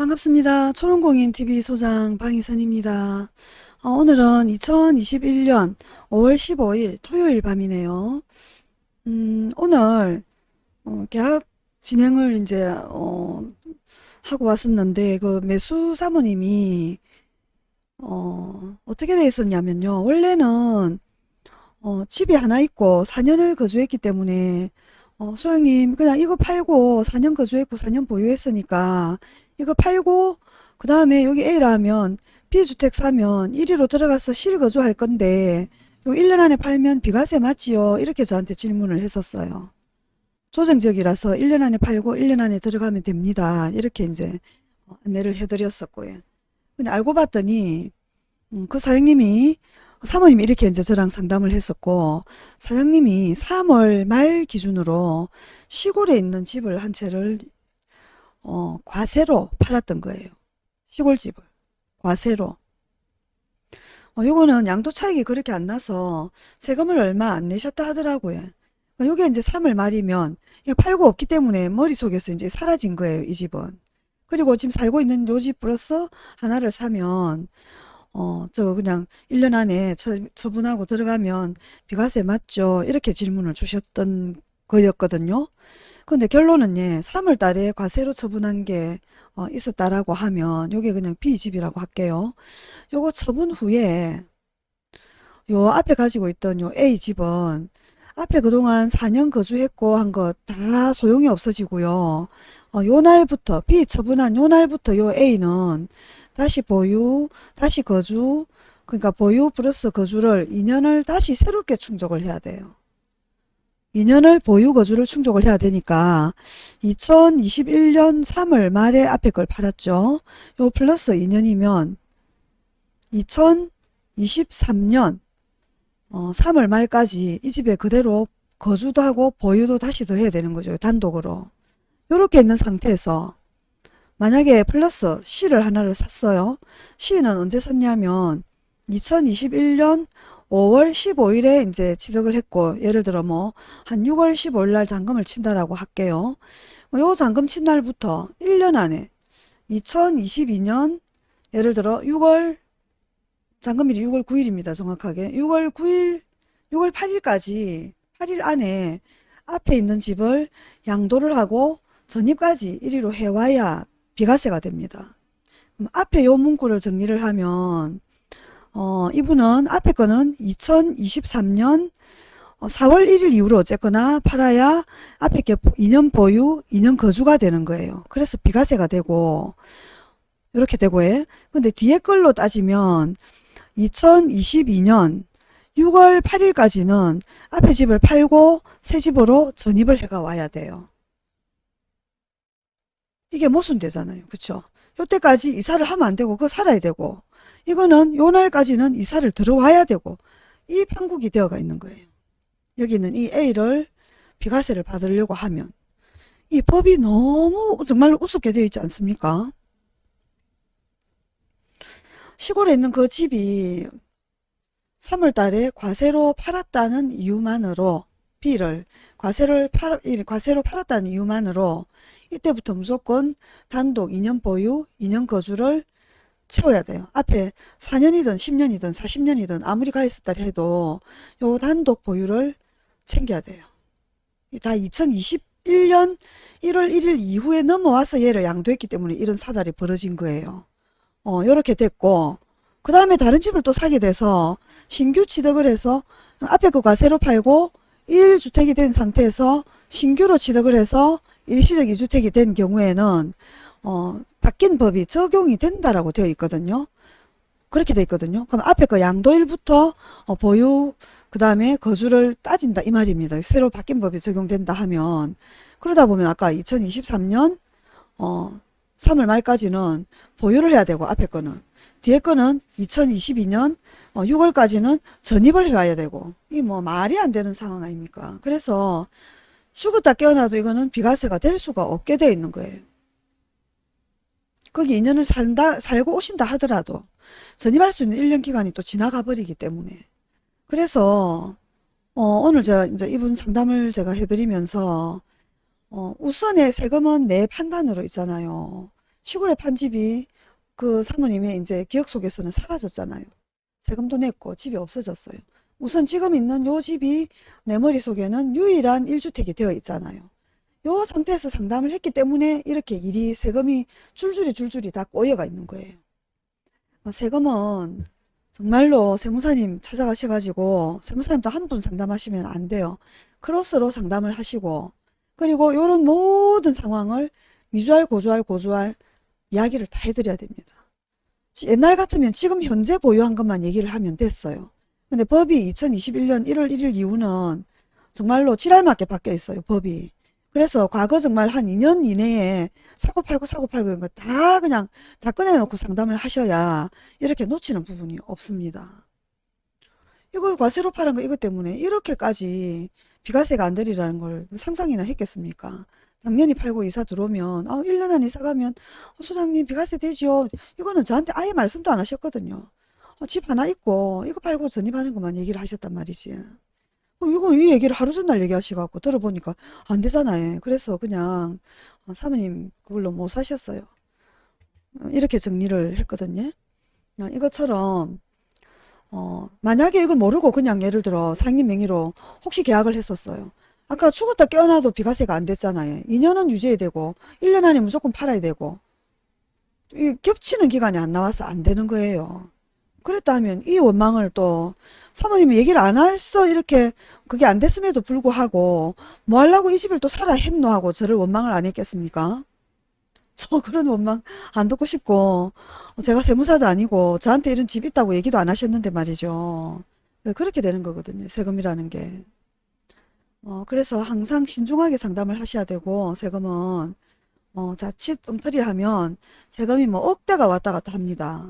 반갑습니다. 초롱공인TV 소장 방희선입니다. 어, 오늘은 2021년 5월 15일 토요일 밤이네요. 음, 오늘 어, 계약 진행을 이제 어, 하고 왔었는데 그 매수 사모님이 어, 어떻게 돼 있었냐면요. 원래는 어, 집이 하나 있고 4년을 거주했기 때문에 어, 소장님 그냥 이거 팔고 4년 거주했고 4년 보유했으니까 이거 팔고 그 다음에 여기 A라면 B주택 사면 1위로 들어가서 실거주 할 건데 요 1년 안에 팔면 비과세 맞지요? 이렇게 저한테 질문을 했었어요. 조정적이라서 1년 안에 팔고 1년 안에 들어가면 됩니다. 이렇게 이제 안내를 해드렸었고요. 근데 알고 봤더니 음, 그 사장님이 사모님이 이렇게 이제 저랑 상담을 했었고 사장님이 3월 말 기준으로 시골에 있는 집을 한 채를 어, 과세로 팔았던 거예요. 시골집을 과세로. 어, 요거는 양도 차익이 그렇게 안 나서 세금을 얼마 안 내셨다 하더라고요. 어, 요게 이제 3월 말이면 팔고 없기 때문에 머릿속에서 이제 사라진 거예요, 이 집은. 그리고 지금 살고 있는 요 집 플러스 하나를 사면 어, 저 그냥 1년 안에 처, 처분하고 들어가면 비과세 맞죠? 이렇게 질문을 주셨던 거였거든요. 근데 결론은 예, 3월 달에 과세로 처분한 게 어, 있었다라고 하면 요게 그냥 B집이라고 할게요. 요거 처분 후에 요 앞에 가지고 있던 요 A집은 앞에 그동안 4년 거주했고 한거다 소용이 없어지고요. 어, 요 날부터 B 처분한 요 날부터 요 A는 다시 보유, 다시 거주, 그러니까 보유 플러스 거주를 2년을 다시 새롭게 충족을 해야 돼요. 2년을 보유 거주를 충족을 해야 되니까 2021년 3월 말에 앞에 걸 팔았죠. 요 플러스 2년이면 2023년 어, 3월 말까지 이 집에 그대로 거주도 하고 보유도 다시 더 해야 되는 거죠. 단독으로. 이렇게 있는 상태에서 만약에 플러스 C를 하나를 샀어요. C는 언제 샀냐면 2021년 5월 15일에 이제 취득을 했고 예를 들어 뭐 한 6월 15일 날 잔금을 친다라고 할게요. 뭐요 잔금 친 날부터 1년 안에 2022년 예를 들어 6월 잔금일이 6월 9일입니다. 정확하게 6월 9일 6월 8일까지 8일 안에 앞에 있는 집을 양도를 하고 전입까지 1위로 해와야 비과세가 됩니다. 앞에 요 문구를 정리를 하면 어, 이분은 앞에 거는 2023년 4월 1일 이후로 어쨌거나 팔아야 앞에 게 2년 보유, 2년 거주가 되는 거예요. 그래서 비과세가 되고 이렇게 되고 해. 근데 뒤에 걸로 따지면 2022년 6월 8일까지는 앞에 집을 팔고 새 집으로 전입을 해가 와야 돼요. 이게 모순되잖아요. 그쵸? 요때까지 이사를 하면 안 되고 그거 살아야 되고 이거는 요 날까지는 이사를 들어와야 되고 이 판국이 되어가 있는 거예요. 여기는 이 A를 비과세를 받으려고 하면 이 법이 너무 정말 우습게 되어 있지 않습니까? 시골에 있는 그 집이 3월 달에 과세로 팔았다는 이유만으로 B를 과세를 팔, 과세로 팔았다는 이유만으로 이때부터 무조건 단독 2년 보유, 2년 거주를 채워야 돼요. 앞에 4년이든 10년이든 40년이든 아무리 가 있었다 해도 요 단독 보유를 챙겨야 돼요. 다 2021년 1월 1일 이후에 넘어와서 얘를 양도했기 때문에 이런 사달이 벌어진 거예요. 어, 요렇게 됐고 그 다음에 다른 집을 또 사게 돼서 신규 취득을 해서 앞에 거 과세로 팔고 1주택이 된 상태에서 신규로 취득을 해서 일시적 2주택이 된 경우에는 어, 바뀐 법이 적용이 된다라고 되어 있거든요. 그렇게 되어 있거든요. 그럼 앞에 거 양도일부터 어, 보유 그 다음에 거주를 따진다 이 말입니다. 새로 바뀐 법이 적용된다 하면 그러다 보면 아까 2023년 어, 3월 말까지는 보유를 해야 되고 앞에 거는 뒤에 거는 2022년 6월까지는 어, 전입을 해와야 되고 이 뭐 말이 안 되는 상황 아닙니까? 그래서 죽었다 깨어나도 이거는 비과세가 될 수가 없게 돼 있는 거예요. 거기 2년을 산다, 살고 오신다 하더라도 전입할 수 있는 1년 기간이 또 지나가 버리기 때문에 그래서 어, 오늘 저 이제 이분 상담을 제가 해드리면서 어, 우선의 세금은 내 판단으로 있잖아요. 시골에 판 집이 그 사모님의 이제 기억 속에서는 사라졌잖아요. 세금도 냈고 집이 없어졌어요. 우선 지금 있는 요 집이 내 머릿속에는 유일한 1주택이 되어 있잖아요. 요 상태에서 상담을 했기 때문에 이렇게 일이 세금이 줄줄이 줄줄이 다 꼬여가 있는 거예요. 어, 세금은 정말로 세무사님 찾아가셔가지고 세무사님도 한 분 상담하시면 안 돼요. 크로스로 상담을 하시고 그리고 요런 모든 상황을 미주알 고주알 고주알 이야기를 다 해드려야 됩니다. 지- 옛날 같으면 지금 현재 보유한 것만 얘기를 하면 됐어요. 근데 법이 2021년 1월 1일 이후는 정말로 지랄맞게 바뀌어 있어요. 법이. 그래서 과거 정말 한 2년 이내에 사고 팔고 사고 팔고 이런 거 다 그냥 다 꺼내놓고 상담을 하셔야 이렇게 놓치는 부분이 없습니다. 이걸 과세로 팔은 거 이것 때문에 이렇게까지 비과세가 안 되리라는 걸 상상이나 했겠습니까? 당연히 팔고 이사 들어오면 아 1년 안에 이사 가면 어, 소장님 비과세 되지요. 이거는 저한테 아예 말씀도 안 하셨거든요. 어, 집 하나 있고 이거 팔고 전입하는 것만 얘기를 하셨단 말이지. 어, 이거 이 얘기를 하루 전날 얘기하시갖고 들어보니까 안 되잖아요. 그래서 그냥 어, 사모님 그걸로 못 사셨어요. 어, 이렇게 정리를 했거든요. 어, 이것처럼 어, 만약에 이걸 모르고 그냥 예를 들어 상임 명의로 혹시 계약을 했었어요. 아까 죽었다 깨어나도 비과세가 안 됐잖아요. 2년은 유지해야 되고 1년 안에 무조건 팔아야 되고 이 겹치는 기간이 안 나와서 안 되는 거예요. 그랬다 하면 이 원망을 또 사모님이 얘기를 안 했어 이렇게 그게 안 됐음에도 불구하고 뭐 하려고 이 집을 또 사라 했노 하고 저를 원망을 안 했겠습니까? 저 그런 원망 안 듣고 싶고 제가 세무사도 아니고 저한테 이런 집 있다고 얘기도 안 하셨는데 말이죠. 네, 그렇게 되는 거거든요. 세금이라는 게. 어, 그래서 항상 신중하게 상담을 하셔야 되고 세금은 어, 자칫 엉터리 하면 세금이 뭐 억대가 왔다 갔다 합니다.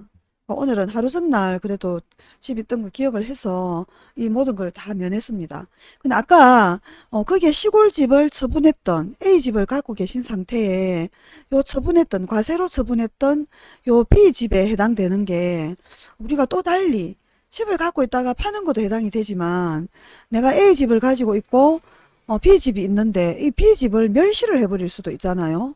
어, 오늘은 하루 전날 그래도 집 있던 거 기억을 해서 이 모든 걸 다 면했습니다. 근데 아까 어, 거기에 시골집을 처분했던 A집을 갖고 계신 상태에 요 처분했던 과세로 처분했던 요 B집에 해당되는 게 우리가 또 달리 집을 갖고 있다가 파는 것도 해당이 되지만 내가 A집을 가지고 있고 어, B집이 있는데 이 B집을 멸시를 해버릴 수도 있잖아요.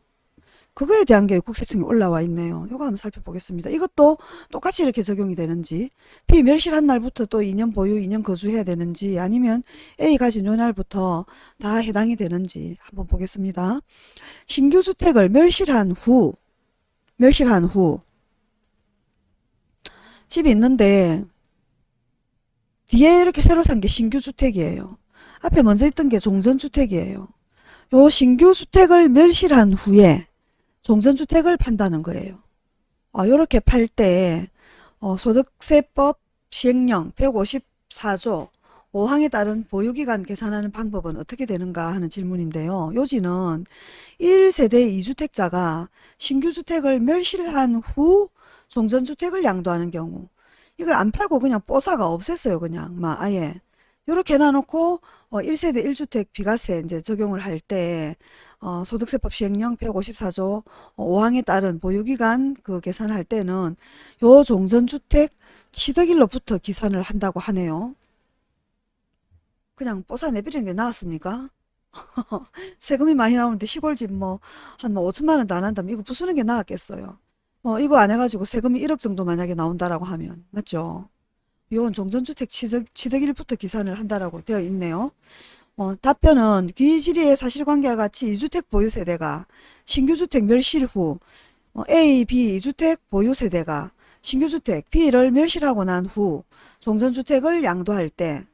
그거에 대한 게 국세청에 올라와 있네요. 이거 한번 살펴보겠습니다. 이것도 똑같이 이렇게 적용이 되는지 B 멸실한 날부터 또 2년 보유, 2년 거주해야 되는지 아니면 A 가진 요 날부터 다 해당이 되는지 한번 보겠습니다. 신규 주택을 멸실한 후 멸실한 후 집이 있는데 뒤에 이렇게 새로 산 게 신규 주택이에요. 앞에 먼저 있던 게 종전주택이에요. 요 신규 주택을 멸실한 후에 종전주택을 판다는 거예요. 어, 요렇게 팔 때, 어, 소득세법 시행령 154조 5항에 따른 보유기간 계산하는 방법은 어떻게 되는가 하는 질문인데요. 요지는 1세대 2주택자가 신규주택을 멸실한 후 종전주택을 양도하는 경우 이걸 안 팔고 그냥 뽀사가 없앴어요. 그냥 막 아예 요렇게 해놔놓고 어, 1세대 1주택 비과세 이제 적용을 할때 어, 소득세법 시행령 154조 5항에 따른 보유기간 그 계산할 때는 요 종전주택 취득일로부터 기산을 한다고 하네요. 그냥 뽀사 내버리는 게 나았습니까? 세금이 많이 나오는데 시골집 뭐한뭐 5천만 원도 안 한다면 이거 부수는 게 나았겠어요. 어, 이거 안 해가지고 세금이 1억 정도 만약에 나온다라고 하면 맞죠? 요건 종전주택 취득, 취득일부터 기산을 한다라고 되어 있네요. 어, 답변은 귀질의의 사실관계와 같이 2주택 보유세대가 신규주택 멸실 후 어, A, B 2주택 보유세대가 신규주택 B를 멸실하고 난 후 종전주택을 양도할 때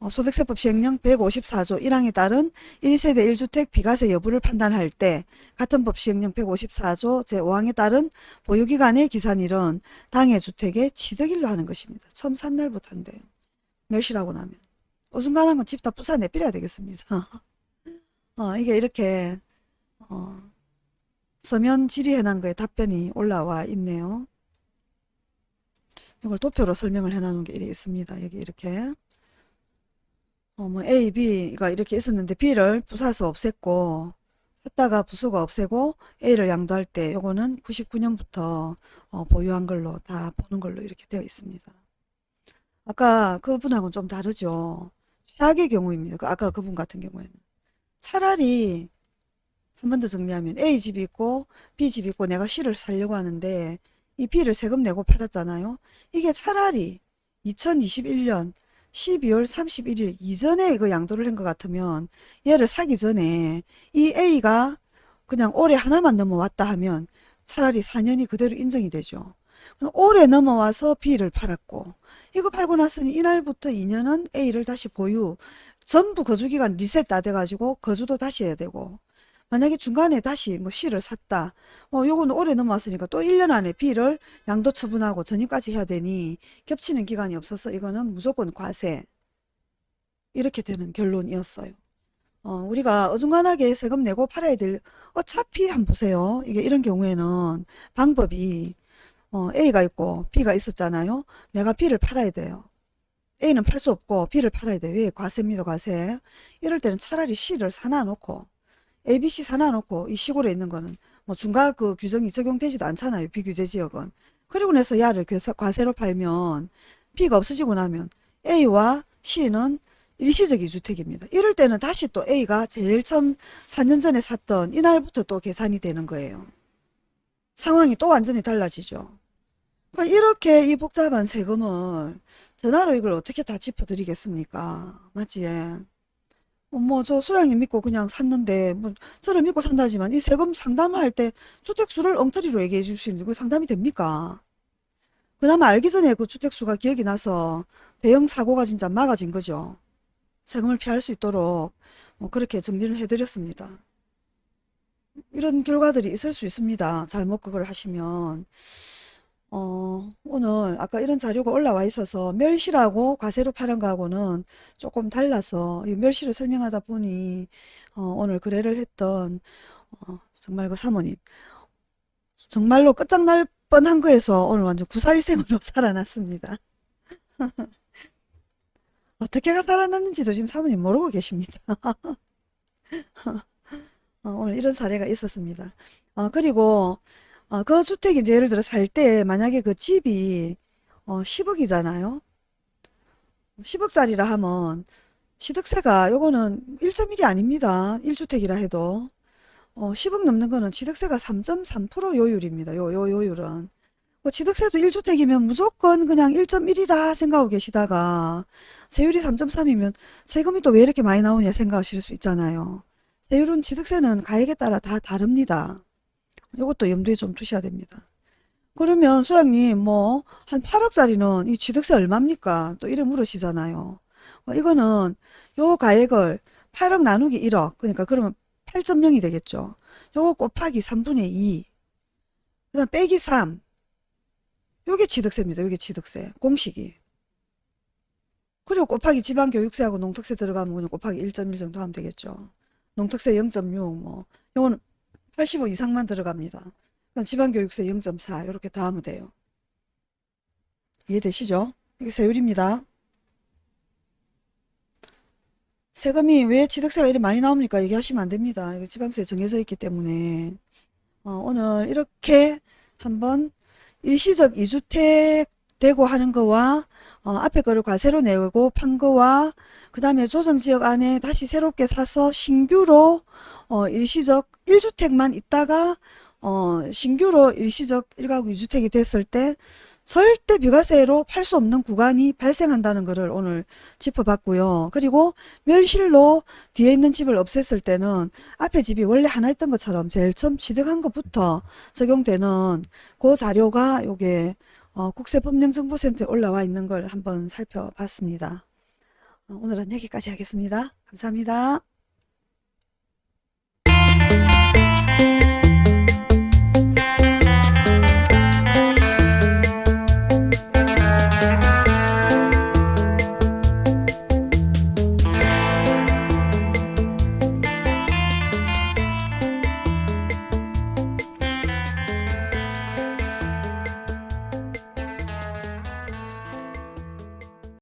어, 소득세법 시행령 154조 1항에 따른 1세대 1주택 비과세 여부를 판단할 때 같은 법 시행령 154조 제5항에 따른 보유기간의 기산일은 당해 주택의 취득일로 하는 것입니다. 처음 산 날부터 한대요. 멸실하고 나면. 어중간한 건집다 부사 내버려야 되겠습니다. 어, 이게 이렇게 어, 서면 질의해놓은 거에 답변이 올라와 있네요. 이걸 도표로 설명을 해놓은 게 이렇게 있습니다. 여기 이렇게 어, 뭐 A, B가 이렇게 있었는데 B를 부사서 없앴고 썼다가 부수가 없애고 A를 양도할 때 요거는 99년부터 어, 보유한 걸로 다 보는 걸로 이렇게 되어 있습니다. 아까 그분하고는 좀 다르죠. 최악의 경우입니다. 그 아까 그분 같은 경우에는 차라리 한 번 더 정리하면 A 집이 있고 B 집이 있고 내가 C를 살려고 하는데 이 B를 세금 내고 팔았잖아요. 이게 차라리 2021년 12월 31일 이전에 이거 양도를 한 것 같으면 얘를 사기 전에 이 A가 그냥 올해 하나만 넘어왔다 하면 차라리 4년이 그대로 인정이 되죠. 올해 넘어와서 B를 팔았고 이거 팔고 났으니 이날부터 2년은 A를 다시 보유 전부 거주기간 리셋 다 돼가지고 거주도 다시 해야 되고 만약에 중간에 다시 뭐 C를 샀다. 어, 요거는 올해 넘어왔으니까 또 1년 안에 B를 양도 처분하고 전입까지 해야 되니 겹치는 기간이 없어서 이거는 무조건 과세. 이렇게 되는 결론이었어요. 어, 우리가 어중간하게 세금 내고 팔아야 될 어차피 한번 보세요. 이게 이런 경우에는 방법이 어, A가 있고 B가 있었잖아요. 내가 B를 팔아야 돼요. A는 팔 수 없고 B를 팔아야 돼. 왜? 과세입니다. 과세. 이럴 때는 차라리 C를 사놔 놓고 ABC 사놔놓고 이 시골에 있는 거는 뭐 중과 그 규정이 적용되지도 않잖아요. 비규제 지역은. 그리고 나서 야를 과세로 팔면 B가 없어지고 나면 A와 C는 일시적 이주택입니다. 이럴 때는 다시 또 A가 제일 처음 4년 전에 샀던 이날부터 또 계산이 되는 거예요. 상황이 또 완전히 달라지죠. 그러니까 이렇게 이 복잡한 세금을 전화로 이걸 어떻게 다 짚어드리겠습니까? 맞지? 어, 뭐, 저 소양님 믿고 그냥 샀는데, 뭐, 저를 믿고 산다지만, 이 세금 상담할 때 주택수를 엉터리로 얘기해 주시는 거 상담이 됩니까? 그나마 알기 전에 그 주택수가 기억이 나서 대형 사고가 진짜 막아진 거죠. 세금을 피할 수 있도록 뭐 그렇게 정리를 해드렸습니다. 이런 결과들이 있을 수 있습니다. 잘못 그걸 하시면. 어, 오늘 아까 이런 자료가 올라와 있어서 멸실하고 과세로 파는 거하고는 조금 달라서 이 멸실을 설명하다 보니 어, 오늘 거래를 했던 어, 정말 그 사모님 정말로 끝장날 뻔한 거에서 오늘 완전 구살생으로 살아났습니다. 어떻게가 살아났는지도 지금 사모님 모르고 계십니다. 어, 오늘 이런 사례가 있었습니다. 어, 그리고 어, 그 주택이 이제 예를 들어 살 때 만약에 그 집이 어, 10억이잖아요. 10억짜리라 하면 취득세가 요거는 1.1이 아닙니다. 1주택이라 해도 어, 10억 넘는 거는 취득세가 3.3% 요율입니다. 요, 요 요율은. 그 취득세도 1주택이면 무조건 그냥 1.1이다 생각하고 계시다가 세율이 3.3이면 세금이 또 왜 이렇게 많이 나오냐 생각하실 수 있잖아요. 세율은 취득세는 가액에 따라 다 다릅니다. 이것도 염두에 좀 두셔야 됩니다. 그러면 소장님 뭐 한 8억짜리는 이 취득세 얼마입니까? 또 이래 물으시잖아요. 어, 이거는 요 가액을 8억 나누기 1억 그러니까 그러면 8.0이 되겠죠. 요거 곱하기 3분의 2 그다음 빼기 3 요게 취득세입니다. 요게 취득세 공식이 그리고 곱하기 지방교육세하고 농특세 들어가면 그냥 곱하기 1.1 정도 하면 되겠죠. 농특세 0.6 뭐 요거는 85 이상만 들어갑니다. 지방교육세 0.4 이렇게 더하면 돼요. 이해되시죠? 이게 세율입니다. 세금이 왜 취득세가 이렇게 많이 나옵니까? 얘기하시면 안 됩니다. 이거 지방세 정해져 있기 때문에 어, 오늘 이렇게 한번 일시적 2주택 되고 하는 거와 어, 앞에 거를 과세로 내고 판 거와 그 다음에 조정지역 안에 다시 새롭게 사서 신규로 어, 일시적 1주택만 있다가 어, 신규로 일시적 1가구 2주택이 됐을 때 절대 비과세로 팔 수 없는 구간이 발생한다는 것을 오늘 짚어봤고요. 그리고 멸실로 뒤에 있는 집을 없앴을 때는 앞에 집이 원래 하나 있던 것처럼 제일 처음 취득한 것부터 적용되는 그 자료가 요게 어, 국세법령정보센터에 올라와 있는 걸 한번 살펴봤습니다. 어, 오늘은 여기까지 하겠습니다. 감사합니다.